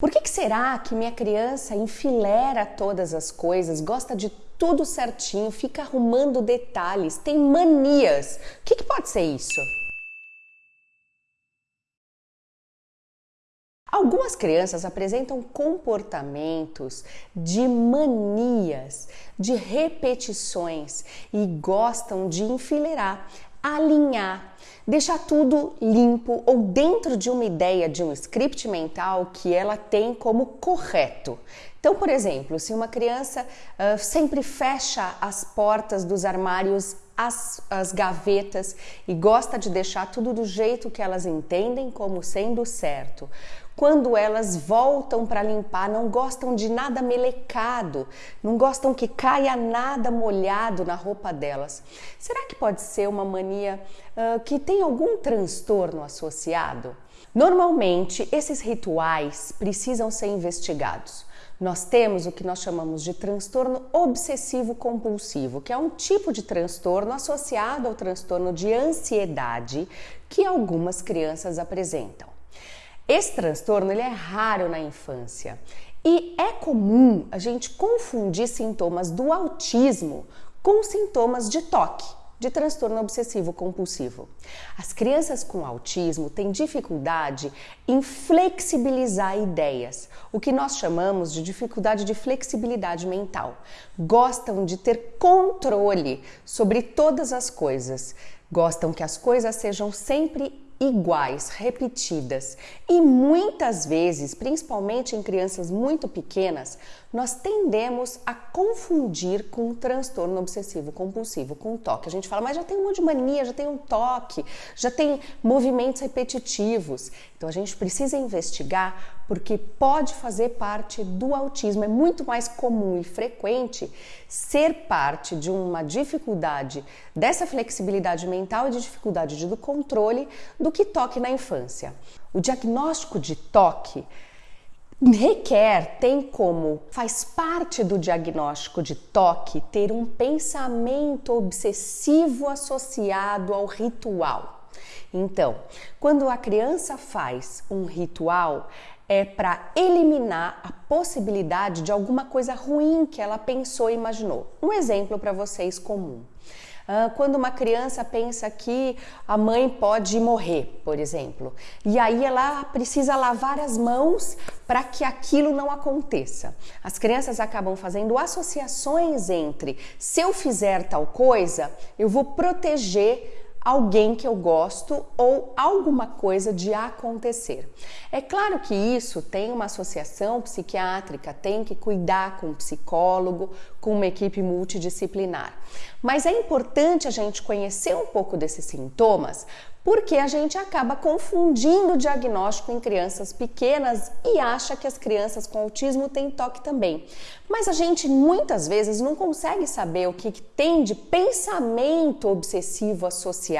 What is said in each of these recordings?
Por que, que será que minha criança enfilera todas as coisas, gosta de tudo certinho, fica arrumando detalhes, tem manias? O que, que pode ser isso? Algumas crianças apresentam comportamentos de manias, de repetições e gostam de enfileirar, alinhar, deixar tudo limpo ou dentro de uma ideia de um script mental que ela tem como correto. Então, por exemplo, se uma criança uh, sempre fecha as portas dos armários, as, as gavetas e gosta de deixar tudo do jeito que elas entendem como sendo certo, quando elas voltam para limpar, não gostam de nada melecado, não gostam que caia nada molhado na roupa delas. Será que pode ser uma mania uh, que tem algum transtorno associado? Normalmente, esses rituais precisam ser investigados. Nós temos o que nós chamamos de transtorno obsessivo compulsivo, que é um tipo de transtorno associado ao transtorno de ansiedade que algumas crianças apresentam. Esse transtorno ele é raro na infância e é comum a gente confundir sintomas do autismo com sintomas de toque, de transtorno obsessivo compulsivo. As crianças com autismo têm dificuldade em flexibilizar ideias, o que nós chamamos de dificuldade de flexibilidade mental. Gostam de ter controle sobre todas as coisas, gostam que as coisas sejam sempre iguais, repetidas. E muitas vezes, principalmente em crianças muito pequenas, nós tendemos a confundir com um transtorno obsessivo compulsivo, com um toque. A gente fala, mas já tem um monte de mania, já tem um toque, já tem movimentos repetitivos. Então a gente precisa investigar porque pode fazer parte do autismo. É muito mais comum e frequente ser parte de uma dificuldade dessa flexibilidade mental e de dificuldade do controle do que toque na infância. O diagnóstico de toque requer, tem como, faz parte do diagnóstico de toque ter um pensamento obsessivo associado ao ritual. Então, quando a criança faz um ritual, é para eliminar a possibilidade de alguma coisa ruim que ela pensou e imaginou. Um exemplo para vocês comum. Ah, quando uma criança pensa que a mãe pode morrer, por exemplo, e aí ela precisa lavar as mãos para que aquilo não aconteça. As crianças acabam fazendo associações entre se eu fizer tal coisa, eu vou proteger alguém que eu gosto ou alguma coisa de acontecer. É claro que isso tem uma associação psiquiátrica, tem que cuidar com um psicólogo, com uma equipe multidisciplinar. Mas é importante a gente conhecer um pouco desses sintomas porque a gente acaba confundindo o diagnóstico em crianças pequenas e acha que as crianças com autismo têm toque também. Mas a gente muitas vezes não consegue saber o que tem de pensamento obsessivo associado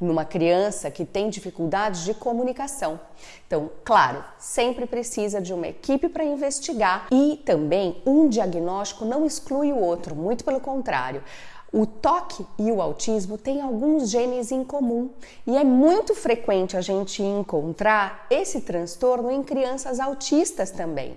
numa criança que tem dificuldades de comunicação. Então, claro, sempre precisa de uma equipe para investigar e também um diagnóstico não exclui o outro, muito pelo contrário. O toque e o autismo têm alguns genes em comum e é muito frequente a gente encontrar esse transtorno em crianças autistas também.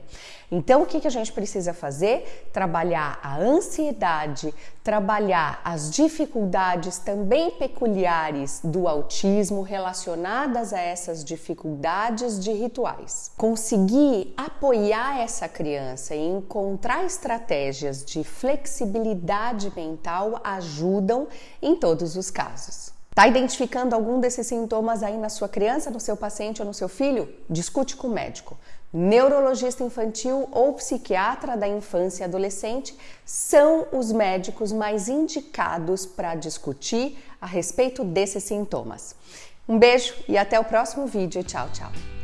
Então, o que, a gente precisa fazer? Trabalhar a ansiedade, trabalhar as dificuldades também peculiares do autismo relacionadas a essas dificuldades de rituais. Conseguir apoiar essa criança e encontrar estratégias de flexibilidade mental ajudam em todos os casos. Está identificando algum desses sintomas aí na sua criança, no seu paciente ou no seu filho? Discute com o médico. Neurologista infantil ou psiquiatra da infância e adolescente são os médicos mais indicados para discutir a respeito desses sintomas. Um beijo e até o próximo vídeo. Tchau, tchau.